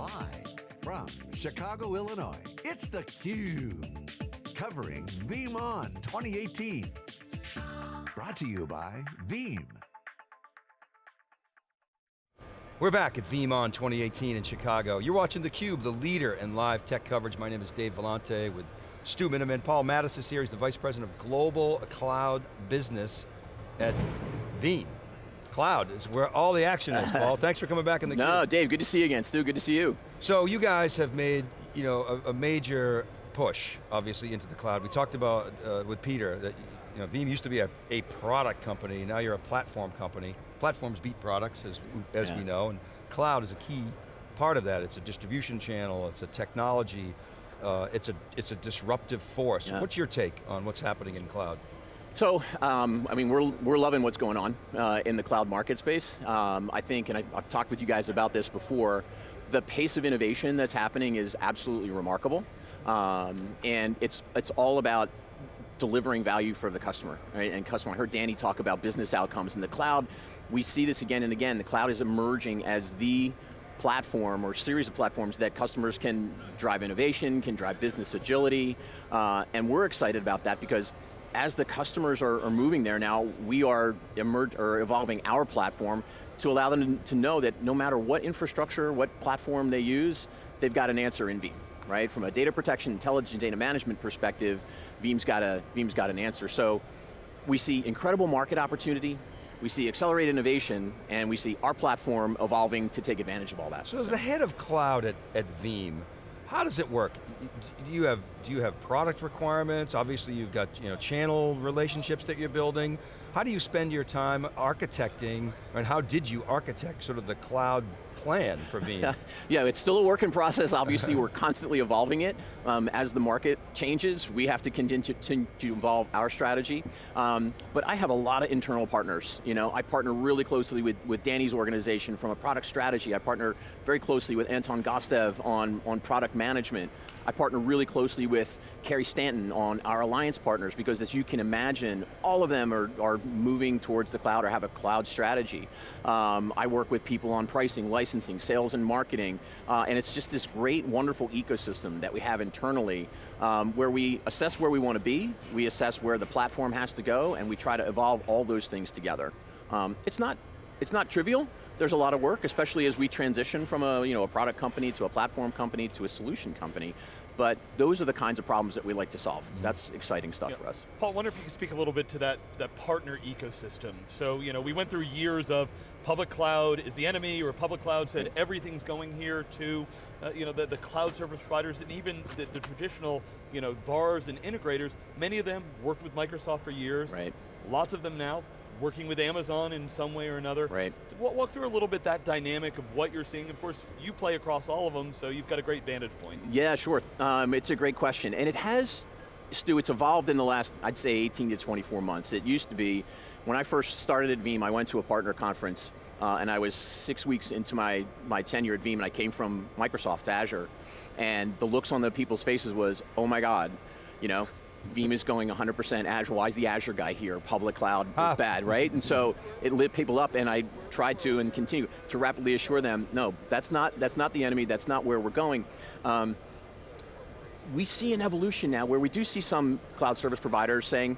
Live from Chicago, Illinois, it's theCUBE. Covering VeeamON 2018. Brought to you by Veeam. We're back at VeeamON 2018 in Chicago. You're watching theCUBE, the leader in live tech coverage. My name is Dave Vellante with Stu Miniman. Paul Mattes is here, he's the Vice President of Global Cloud Business at Veeam. Cloud is where all the action is, Paul. Thanks for coming back in the No, Dave, good to see you again. Stu, good to see you. So you guys have made you know, a, a major push, obviously, into the cloud. We talked about uh, with Peter that you know, Veeam used to be a, a product company, now you're a platform company. Platforms beat products, as, as yeah. we know, and cloud is a key part of that. It's a distribution channel, it's a technology, uh, it's, a, it's a disruptive force. Yeah. What's your take on what's happening in cloud? So, um, I mean, we're, we're loving what's going on uh, in the cloud market space. Um, I think, and I, I've talked with you guys about this before, the pace of innovation that's happening is absolutely remarkable. Um, and it's, it's all about delivering value for the customer, right? And customer, I heard Danny talk about business outcomes in the cloud. We see this again and again. The cloud is emerging as the platform or series of platforms that customers can drive innovation, can drive business agility, uh, and we're excited about that because as the customers are, are moving there now, we are emerge, or evolving our platform to allow them to know that no matter what infrastructure, what platform they use, they've got an answer in Veeam right? From a data protection, intelligent data management perspective, Veeam's got, a, Veeam's got an answer. So we see incredible market opportunity, we see accelerated innovation, and we see our platform evolving to take advantage of all that. So as the head of cloud at, at Veeam, how does it work? Do you have do you have product requirements? Obviously, you've got you know channel relationships that you're building. How do you spend your time architecting, and how did you architect sort of the cloud plan for Veeam? yeah, it's still a work in process. Obviously, we're constantly evolving it. Um, as the market changes, we have to continue to, evolve our strategy. Um, but I have a lot of internal partners. You know, I partner really closely with, with Danny's organization from a product strategy. I partner very closely with Anton Gostev on, on product management. I partner really closely with Carey Stanton on our alliance partners because as you can imagine, all of them are, are moving towards the cloud or have a cloud strategy. Um, I work with people on pricing, licensing, sales and marketing, uh, and it's just this great, wonderful ecosystem that we have internally um, where we assess where we want to be, we assess where the platform has to go, and we try to evolve all those things together. Um, it's, not, it's not trivial, there's a lot of work, especially as we transition from a, you know, a product company to a platform company to a solution company but those are the kinds of problems that we like to solve. Mm -hmm. That's exciting stuff yeah. for us. Paul, I wonder if you could speak a little bit to that, that partner ecosystem. So, you know, we went through years of public cloud is the enemy, or public cloud said everything's going here to, uh, you know, the, the cloud service providers and even the, the traditional, you know, VARs and integrators, many of them worked with Microsoft for years. Right. Lots of them now working with Amazon in some way or another. Right. Walk through a little bit that dynamic of what you're seeing. Of course, you play across all of them, so you've got a great vantage point. Yeah, sure. Um, it's a great question. And it has, Stu, it's evolved in the last, I'd say 18 to 24 months. It used to be, when I first started at Veeam, I went to a partner conference, uh, and I was six weeks into my, my tenure at Veeam, and I came from Microsoft Azure, and the looks on the people's faces was, oh my God, you know, Veeam is going 100% Azure, why is the Azure guy here? Public cloud ah. bad, right? And so it lit people up and I tried to and continue to rapidly assure them, no, that's not, that's not the enemy, that's not where we're going. Um, we see an evolution now where we do see some cloud service providers saying,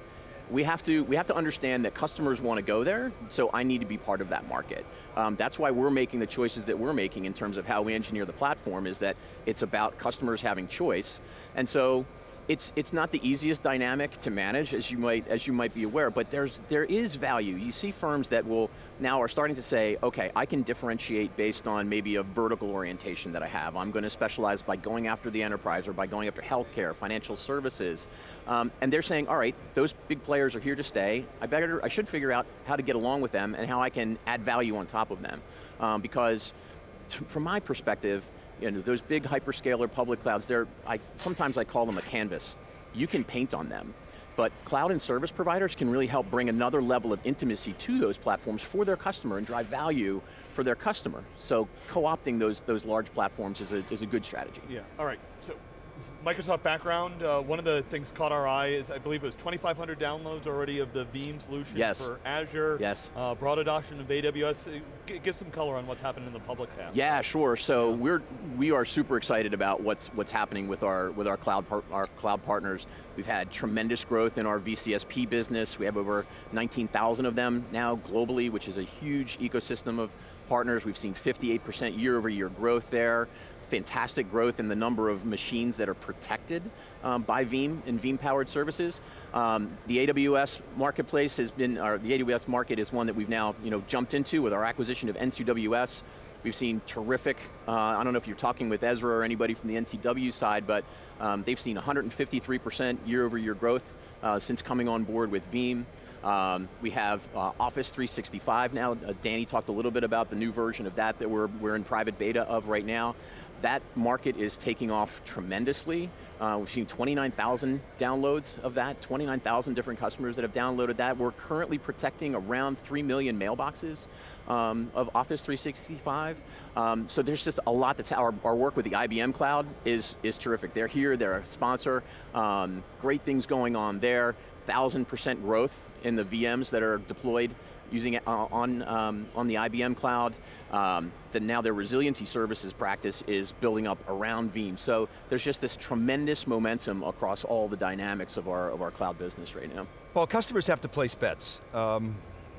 we have to, we have to understand that customers want to go there, so I need to be part of that market. Um, that's why we're making the choices that we're making in terms of how we engineer the platform, is that it's about customers having choice. And so, it's, it's not the easiest dynamic to manage, as you might, as you might be aware, but there's, there is value. You see firms that will now are starting to say, okay, I can differentiate based on maybe a vertical orientation that I have. I'm going to specialize by going after the enterprise or by going after healthcare, financial services. Um, and they're saying, all right, those big players are here to stay. I better, I should figure out how to get along with them and how I can add value on top of them. Um, because from my perspective, you know, those big hyperscaler public clouds, they're, I, sometimes I call them a canvas. You can paint on them, but cloud and service providers can really help bring another level of intimacy to those platforms for their customer and drive value for their customer. So co-opting those, those large platforms is a, is a good strategy. Yeah, all right, so Microsoft background, uh, one of the things caught our eye is, I believe it was 2,500 downloads already of the Veeam solution Yes. for Azure. Yes. Uh, broad adoption of AWS. Uh, g- give some color on what's happened in the public tab. Yeah, sure. So we're we are super excited about what's what's happening with our with our cloud par our cloud partners. We've had tremendous growth in our VCSP business. We have over 19,000 of them now globally, which is a huge ecosystem of partners. We've seen 58% year over year growth there. Fantastic growth in the number of machines that are protected um, by Veeam and Veeam powered services. Um, the AWS marketplace has been, or the AWS market is one that we've now you know, jumped into with our acquisition of N2WS. We've seen terrific, uh, I don't know if you're talking with Ezra or anybody from the NTW side, but um, they've seen 153% year over year growth uh, since coming on board with Veeam. Um, we have uh, Office 365 now. Uh, Danny talked a little bit about the new version of that that we're, we're in private beta of right now. That market is taking off tremendously. Uh, we've seen 29,000 downloads of that, 29,000 different customers that have downloaded that. We're currently protecting around 3 million mailboxes um, of Office 365. Um, so there's just a lot that's, our, our work with the IBM Cloud is, is terrific. They're here, they're a sponsor, um, great things going on there, 1,000% growth in the VMs that are deployed using it on, um, on the IBM Cloud. Um, that now their resiliency services practice is building up around Veeam. So there's just this tremendous momentum across all the dynamics of our, of our cloud business right now. Well, customers have to place bets. Um,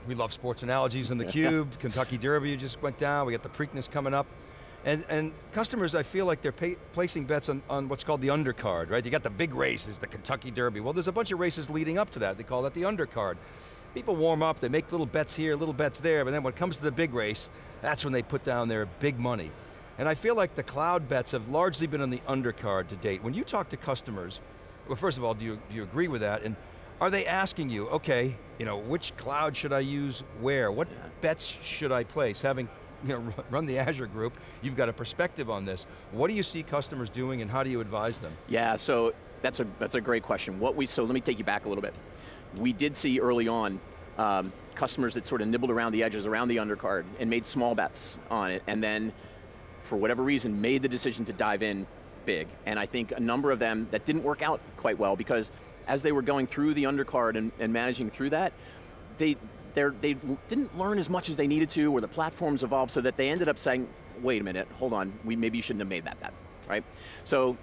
we love sports analogies in the cube. Kentucky Derby just went down. We got the Preakness coming up. And, and customers, I feel like they're pay, placing bets on, on what's called the undercard, right? You got the big races, the Kentucky Derby. Well, there's a bunch of races leading up to that. They call that the undercard. People warm up, they make little bets here, little bets there, but then when it comes to the big race, that's when they put down their big money. And I feel like the cloud bets have largely been on the undercard to date. When you talk to customers, well first of all, do you, do you agree with that? And are they asking you, okay, you know, which cloud should I use where? What Yeah. bets should I place? Having you know, run the Azure group, you've got a perspective on this. What do you see customers doing and how do you advise them? Yeah, so that's a, that's a great question. What we, so let me take you back a little bit. We did see early on um, customers that sort of nibbled around the edges, around the undercard, and made small bets on it, and then, for whatever reason, made the decision to dive in big. And I think a number of them that didn't work out quite well because as they were going through the undercard and, and managing through that, they, they didn't learn as much as they needed to, or the platforms evolved so that they ended up saying, wait a minute, hold on, we maybe you shouldn't have made that bet, right? So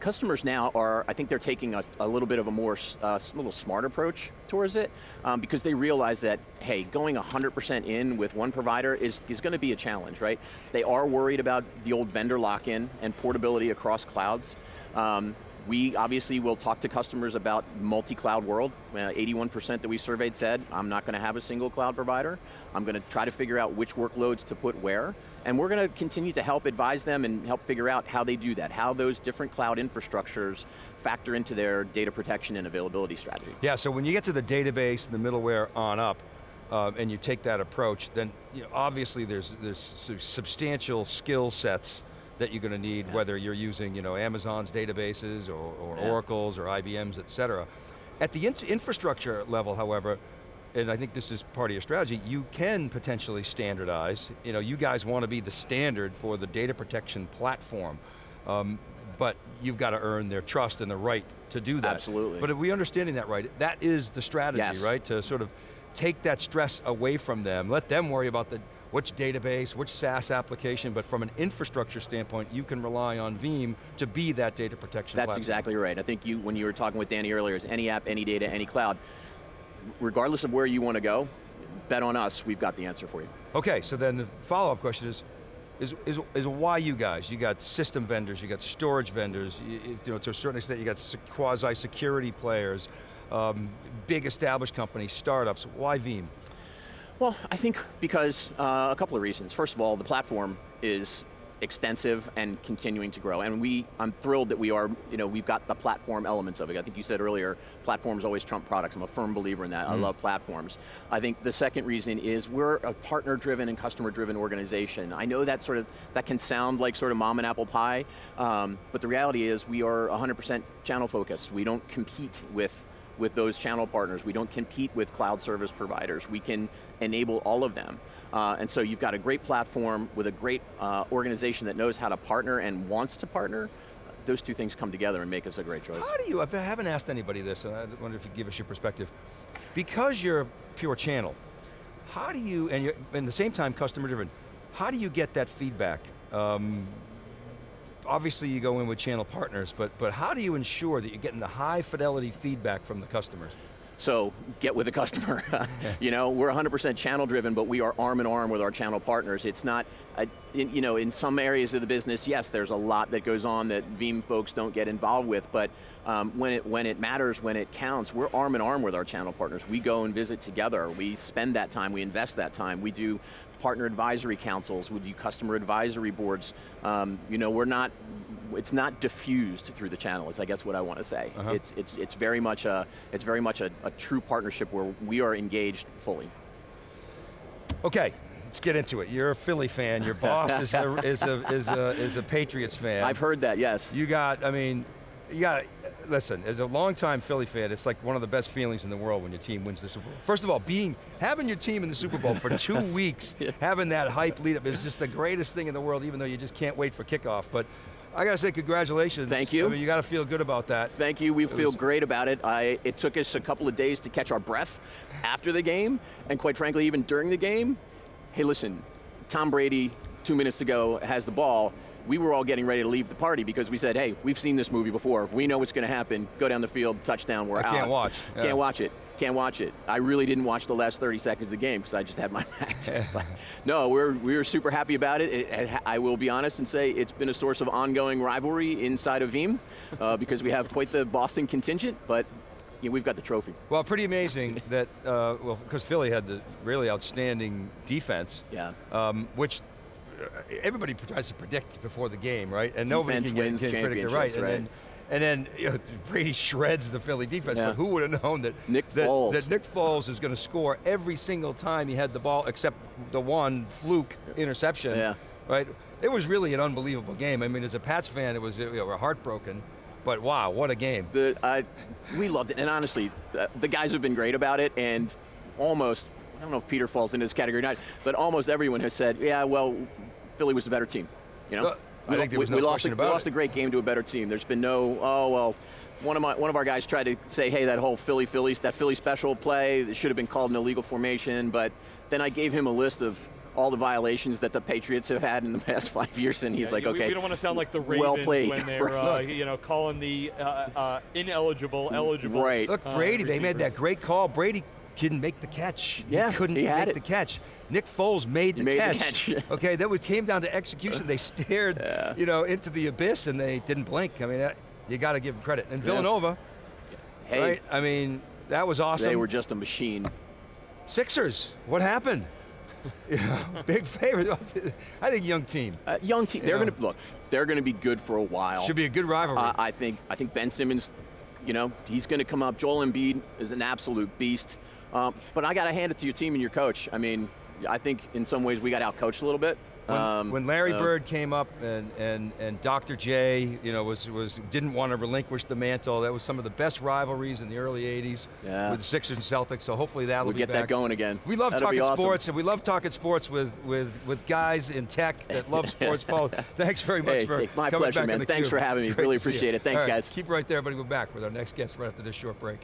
customers now are, I think they're taking a, a little bit of a more, uh, little smart approach towards it um, because they realize that, hey, going 100% in with one provider is, is going to be a challenge, right? They are worried about the old vendor lock-in and portability across clouds. Um, we obviously will talk to customers about multi-cloud world. 81% that we surveyed said, I'm not going to have a single cloud provider. I'm going to try to figure out which workloads to put where. And we're going to continue to help advise them and help figure out how they do that, how those different cloud infrastructures factor into their data protection and availability strategy. Yeah, so when you get to the database and the middleware on up, uh, and you take that approach, then you know, obviously there's, there's substantial skill sets that you're going to need, Yeah. whether you're using you know, Amazon's databases or, or Yeah. Oracle's or IBM's, et cetera. At the in infrastructure level, however, and I think this is part of your strategy, you can potentially standardize. You know, you guys want to be the standard for the data protection platform, um, but you've got to earn their trust and the right to do that. Absolutely. But are we understanding that right? That is the strategy, Yes. right? To sort of take that stress away from them, let them worry about the which database, which SaaS application, but from an infrastructure standpoint, you can rely on Veeam to be that data protection That's platform. exactly right. I think you, when you were talking with Danny earlier, it's any app, any data, any cloud. Regardless of where you want to go, bet on us, we've got the answer for you. Okay, so then the follow-up question is, is, is, is why you guys? You got system vendors, you got storage vendors, you, you know, to a certain extent you got quasi-security players, um, big established companies, startups, why Veeam? Well, I think because uh, a couple of reasons. First of all, the platform is extensive and continuing to grow, and we, I'm thrilled that we are, you know, we've got the platform elements of it. I think you said earlier, platforms always trump products. I'm a firm believer in that. I love platforms. I think the second reason is we're a partner-driven and customer-driven organization. I know that sort of, that can sound like sort of mom and apple pie, um, but the reality is we are 100% channel focused. We don't compete with with those channel partners. We don't compete with cloud service providers. We can enable all of them. Uh, and so you've got a great platform with a great uh, organization that knows how to partner and wants to partner. those two things come together and make us a great choice. How do you, I haven't asked anybody this, and I wonder if you give us your perspective. Because you're a pure channel, how do you, and you're, at the same time customer driven, how do you get that feedback? Um, obviously you go in with channel partners, but, but how do you ensure that you're getting the high fidelity feedback from the customers? So get with the customer. you know, we're 100% channel driven, but we are arm in arm with our channel partners. It's not, a, in, you know, in some areas of the business, yes, there's a lot that goes on that Veeam folks don't get involved with, but um, when, it, when it matters, when it counts, we're arm in arm with our channel partners. We go and visit together. We spend that time, we invest that time. We do partner advisory councils, we do customer advisory boards. Um, you know, we're not, it's not diffused through the channel, is I guess what I want to say. Uh -huh. It's, it's, it's very much, a, it's very much a, a true partnership where we are engaged fully. Okay, let's get into it. You're a Philly fan. Your boss is a, is a, is a, is a Patriots fan. I've heard that, yes. You got, I mean, you got, listen, as a longtime Philly fan, it's like one of the best feelings in the world when your team wins the Super Bowl. First of all, being, having your team in the Super Bowl for two weeks, yeah. having that hype lead up is just the greatest thing in the world, even though you just can't wait for kickoff. But I got to say congratulations. Thank you. I mean, you got to feel good about that. Thank you, we it feel great about it. I, it took us a couple of days to catch our breath after the game, and quite frankly, even during the game. Hey listen, Tom Brady, two minutes ago, has the ball, we were all getting ready to leave the party because we said, hey, we've seen this movie before. We know what's going to happen. Go down the field, touchdown, we're I out. can't watch. Yeah. Can't watch it. Can't watch it. I really didn't watch the last 30 seconds of the game because I just had my back to it. no, we're, we were super happy about it. It, it. I will be honest and say it's been a source of ongoing rivalry inside of Veeam uh, because we have quite the Boston contingent, but yeah, we've got the trophy. Well, pretty amazing that, uh, well, because Philly had the really outstanding defense, yeah. Um, which everybody tries to predict before the game, right? And defense nobody can, wins can predict it right. right. And then, and then you know, Brady shreds the Philly defense, yeah. but who would have known that Nick that, Foles. that Nick Foles is going to score every single time he had the ball, except the one fluke interception, yeah. right? It was really an unbelievable game. I mean, as a Pats fan, it was you know, we're heartbroken. But wow, what a game. The, I, we loved it, and honestly, uh, the guys have been great about it, and almost, I don't know if Peter falls into this category or not, but almost everyone has said, yeah, well, Philly was the better team. You know, I think there was we, no we question lost a, about We lost it. a great game to a better team. There's been no, oh well, one of my one of our guys tried to say, hey, that whole Philly Phillies, that Philly special play, that should have been called an illegal formation. But then I gave him a list of all the violations that the Patriots have had in the past five years, and he's yeah, like, we, okay. We don't want to sound like the Ravens well played. when they're, uh, you know, calling the uh, uh, ineligible eligible. Right. Look, Brady, they made that great call. Brady didn't make the catch. Yeah, he couldn't he make it. the catch. Nick Foles made the made catch. The catch. okay, that was came down to execution. They stared, yeah. you know, into the abyss and they didn't blink. I mean, that, you got to give them credit. And Villanova, hey, right? I mean, that was awesome. They were just a machine. Sixers, what happened? yeah, big favorite. I think young team. Uh, young team. They're going to look. They're going to be good for a while. Should be a good rivalry. Uh, I think. I think Ben Simmons. You know, he's going to come up. Joel Embiid is an absolute beast. Um, but I got to hand it to your team and your coach. I mean, I think in some ways we got outcoached a little bit. When, um, when Larry uh, Bird came up and, and, and Dr. J, you know, was, was didn't want to relinquish the mantle. That was some of the best rivalries in the early '80s yeah. with the Sixers and Celtics. So hopefully that'll we'll be get back. that going again. We love That'll talking awesome. sports, and we love talking sports with with with guys in tech that love sports. Paul, thanks very much hey, for my coming pleasure, back man. Thanks for having me. Great really appreciate you. it. Thanks, right, guys. Keep right there, buddy. We're back with our next guest right after this short break.